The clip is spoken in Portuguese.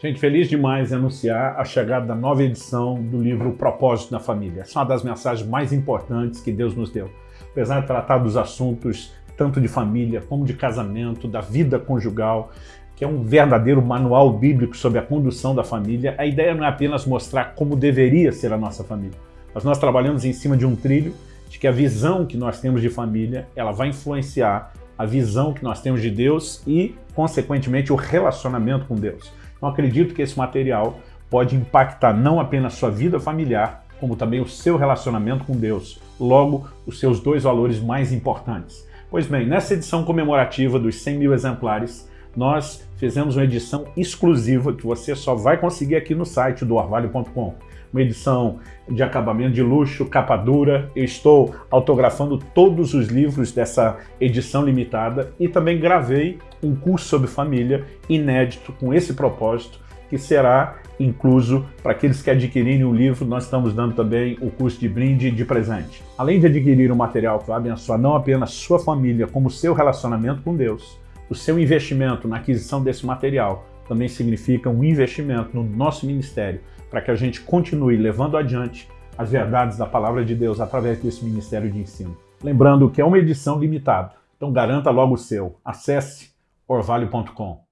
Gente, feliz demais em anunciar a chegada da nova edição do livro Propósito da Família. Essa é uma das mensagens mais importantes que Deus nos deu. Apesar de tratar dos assuntos tanto de família como de casamento, da vida conjugal, que é um verdadeiro manual bíblico sobre a condução da família, a ideia não é apenas mostrar como deveria ser a nossa família, mas nós trabalhamos em cima de um trilho de que a visão que nós temos de família, ela vai influenciar a visão que nós temos de Deus e, consequentemente, o relacionamento com Deus. Então acredito que esse material pode impactar não apenas sua vida familiar, como também o seu relacionamento com Deus, logo os seus dois valores mais importantes. Pois bem, nessa edição comemorativa dos 100 mil exemplares, nós fizemos uma edição exclusiva que você só vai conseguir aqui no site do orvalho.com. Uma edição de acabamento de luxo, capa dura. Eu estou autografando todos os livros dessa edição limitada e também gravei um curso sobre família inédito com esse propósito que será incluso para aqueles que adquirirem o livro, nós estamos dando também o curso de brinde de presente. Além de adquirir um material que vai abençoar não apenas sua família, como seu relacionamento com Deus, o seu investimento na aquisição desse material também significa um investimento no nosso ministério, para que a gente continue levando adiante as verdades da Palavra de Deus através desse ministério de ensino. Lembrando que é uma edição limitada, então garanta logo o seu. Acesse orvalho.com.